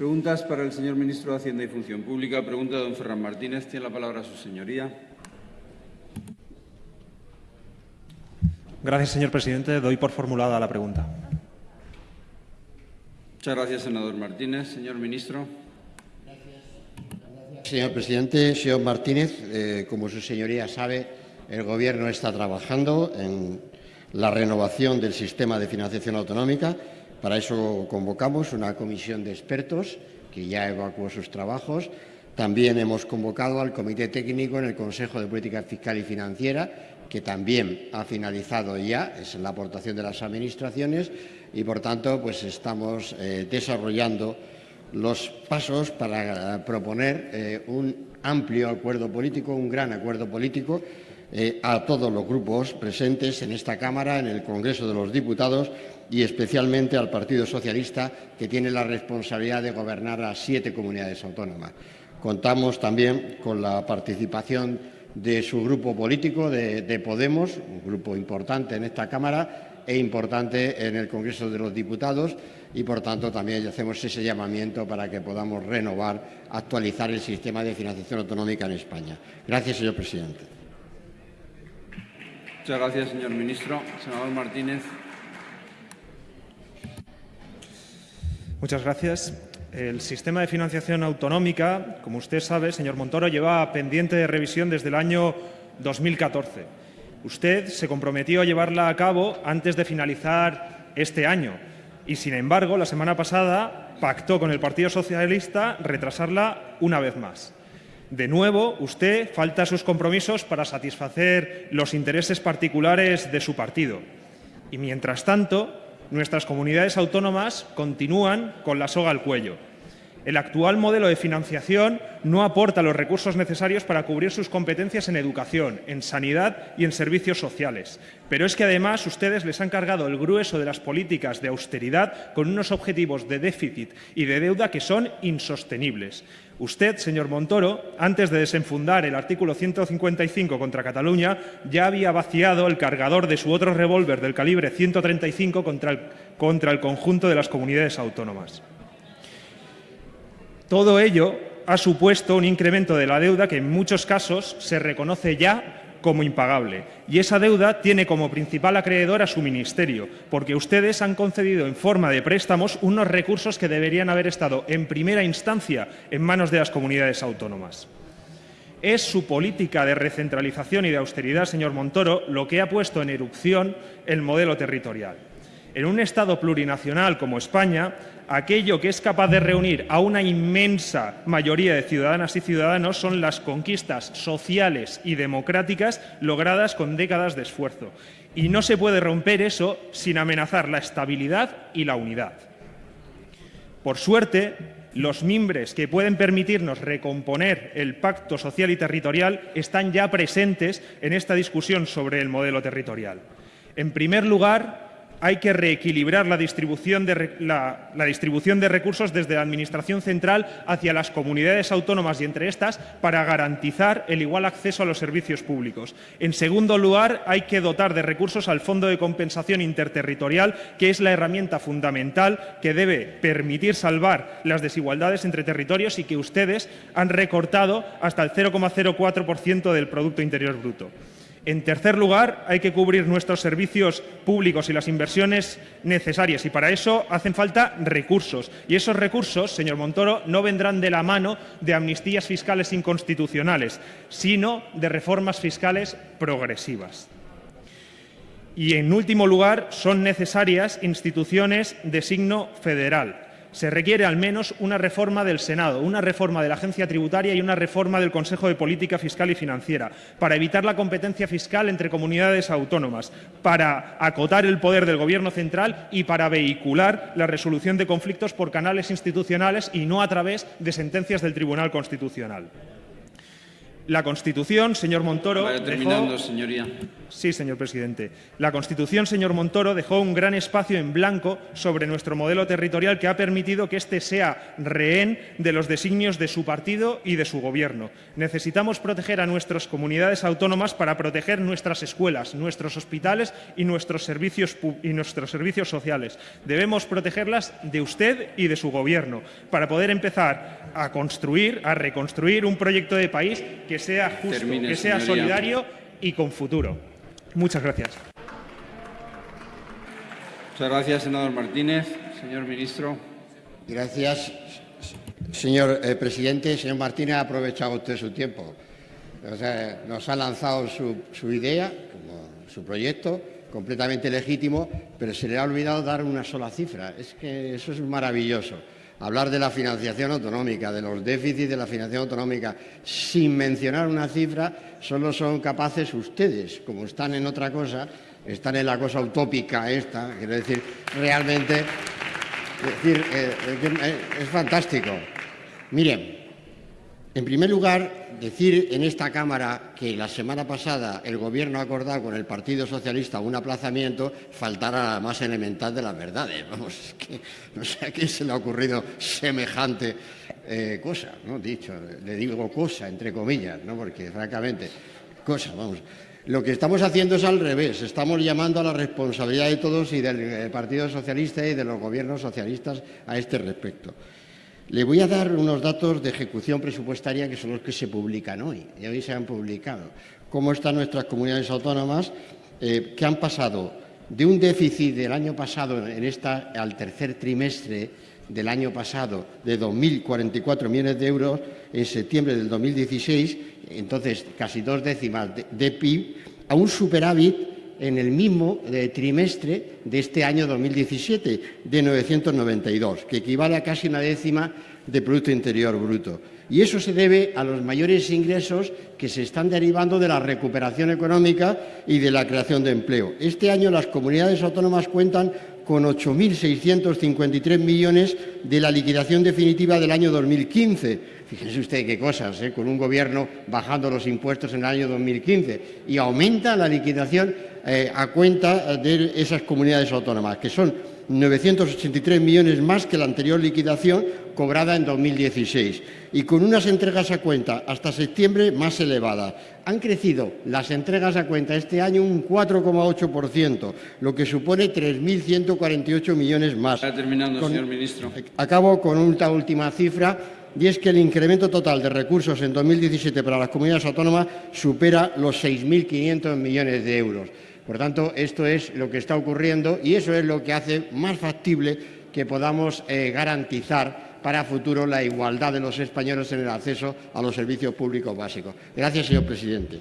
Preguntas para el señor ministro de Hacienda y Función Pública. Pregunta de don Ferran Martínez. Tiene la palabra su señoría. Gracias, señor presidente. Doy por formulada la pregunta. Muchas gracias, senador Martínez. Señor ministro. Señor presidente, señor Martínez, eh, como su señoría sabe, el Gobierno está trabajando en la renovación del sistema de financiación autonómica. Para eso convocamos una comisión de expertos que ya evacuó sus trabajos. También hemos convocado al Comité Técnico en el Consejo de Política Fiscal y Financiera, que también ha finalizado ya, es la aportación de las administraciones y, por tanto, pues estamos eh, desarrollando los pasos para proponer eh, un amplio acuerdo político, un gran acuerdo político eh, a todos los grupos presentes en esta Cámara, en el Congreso de los Diputados y especialmente al Partido Socialista, que tiene la responsabilidad de gobernar a siete comunidades autónomas. Contamos también con la participación de su grupo político, de, de Podemos, un grupo importante en esta Cámara e importante en el Congreso de los Diputados y, por tanto, también hacemos ese llamamiento para que podamos renovar, actualizar el sistema de financiación autonómica en España. Gracias, señor presidente. Muchas gracias, señor ministro. Senador Martínez. Muchas gracias. El sistema de financiación autonómica, como usted sabe, señor Montoro, lleva pendiente de revisión desde el año 2014. Usted se comprometió a llevarla a cabo antes de finalizar este año y, sin embargo, la semana pasada pactó con el Partido Socialista retrasarla una vez más. De nuevo, usted falta sus compromisos para satisfacer los intereses particulares de su partido. Y, mientras tanto, nuestras comunidades autónomas continúan con la soga al cuello. El actual modelo de financiación no aporta los recursos necesarios para cubrir sus competencias en educación, en sanidad y en servicios sociales. Pero es que además ustedes les han cargado el grueso de las políticas de austeridad con unos objetivos de déficit y de deuda que son insostenibles. Usted, señor Montoro, antes de desenfundar el artículo 155 contra Cataluña, ya había vaciado el cargador de su otro revólver del calibre 135 contra el, contra el conjunto de las comunidades autónomas. Todo ello ha supuesto un incremento de la deuda que en muchos casos se reconoce ya como impagable. Y esa deuda tiene como principal acreedor a su ministerio, porque ustedes han concedido en forma de préstamos unos recursos que deberían haber estado en primera instancia en manos de las comunidades autónomas. Es su política de recentralización y de austeridad, señor Montoro, lo que ha puesto en erupción el modelo territorial. En un Estado plurinacional como España, aquello que es capaz de reunir a una inmensa mayoría de ciudadanas y ciudadanos son las conquistas sociales y democráticas logradas con décadas de esfuerzo. Y no se puede romper eso sin amenazar la estabilidad y la unidad. Por suerte, los mimbres que pueden permitirnos recomponer el pacto social y territorial están ya presentes en esta discusión sobre el modelo territorial. En primer lugar, hay que reequilibrar la distribución, de, recursos desde la Administración central hacia las comunidades autónomas y entre estas para garantizar el igual acceso a los servicios públicos. En segundo lugar, hay que dotar de recursos al Fondo de Compensación Interterritorial, que es la herramienta fundamental que debe permitir salvar las desigualdades entre territorios y que ustedes han recortado hasta el 0,04% del Producto Interior Bruto. En tercer lugar, hay que cubrir nuestros servicios públicos y las inversiones necesarias y para eso hacen falta recursos. Y esos recursos, señor Montoro, no vendrán de la mano de amnistías fiscales inconstitucionales, sino de reformas fiscales progresivas. Y, en último lugar, son necesarias instituciones de signo federal se requiere al menos una reforma del Senado, una reforma de la agencia tributaria y una reforma del Consejo de Política Fiscal y Financiera, para evitar la competencia fiscal entre comunidades autónomas, para acotar el poder del Gobierno central y para vehicular la resolución de conflictos por canales institucionales y no a través de sentencias del Tribunal Constitucional. La Constitución, señor Montoro, Vaya dejó- terminando, señoría. Sí, señor presidente. La Constitución, señor Montoro, dejó un gran espacio en blanco sobre nuestro modelo territorial que ha permitido que éste sea rehén de los designios de su partido y de su gobierno. Necesitamos proteger a nuestras comunidades autónomas para proteger nuestras escuelas, nuestros hospitales y nuestros servicios, y nuestros servicios sociales. Debemos protegerlas de usted y de su gobierno para poder empezar a construir, a reconstruir un proyecto de país que sea justo, Termine, que sea señoría. solidario y con futuro. Muchas gracias. Muchas gracias, senador Martínez. Señor ministro. Gracias, señor eh, presidente. Señor Martínez, ha aprovechado usted su tiempo. O sea, nos ha lanzado su, su idea, como su proyecto, completamente legítimo, pero se le ha olvidado dar una sola cifra. Es que eso es maravilloso. Hablar de la financiación autonómica, de los déficits de la financiación autonómica, sin mencionar una cifra, solo son capaces ustedes, como están en otra cosa, están en la cosa utópica esta, quiero decir, realmente es decir, eh, eh, es fantástico. Miren, en primer lugar, decir en esta Cámara que la semana pasada el Gobierno ha acordado con el Partido Socialista un aplazamiento faltará la más elemental de las verdades. Vamos, es que no sé a quién se le ha ocurrido semejante eh, cosa, ¿no? Dicho, le digo cosa, entre comillas, ¿no? Porque, francamente, cosa, vamos. Lo que estamos haciendo es al revés. Estamos llamando a la responsabilidad de todos y del eh, Partido Socialista y de los gobiernos socialistas a este respecto. Le voy a dar unos datos de ejecución presupuestaria que son los que se publican hoy. Y hoy se han publicado. Cómo están nuestras comunidades autónomas eh, que han pasado de un déficit del año pasado en esta, al tercer trimestre del año pasado de 2.044 millones de euros en septiembre del 2016, entonces casi dos décimas de, de PIB, a un superávit en el mismo eh, trimestre de este año 2017, de 992, que equivale a casi una décima de Producto Interior Bruto. Y eso se debe a los mayores ingresos que se están derivando de la recuperación económica y de la creación de empleo. Este año las comunidades autónomas cuentan con 8.653 millones de la liquidación definitiva del año 2015. Fíjense usted qué cosas, ¿eh? con un gobierno bajando los impuestos en el año 2015 y aumenta la liquidación eh, a cuenta de esas comunidades autónomas, que son 983 millones más que la anterior liquidación cobrada en 2016 y con unas entregas a cuenta hasta septiembre más elevadas. Han crecido las entregas a cuenta este año un 4,8%, lo que supone 3.148 millones más. Está terminando, Con- señor ministro. Acabo con una última cifra y es que el incremento total de recursos en 2017 para las comunidades autónomas supera los 6.500 millones de euros. Por tanto, esto es lo que está ocurriendo y eso es lo que hace más factible que podamos eh, garantizar para futuro la igualdad de los españoles en el acceso a los servicios públicos básicos. Gracias, señor presidente.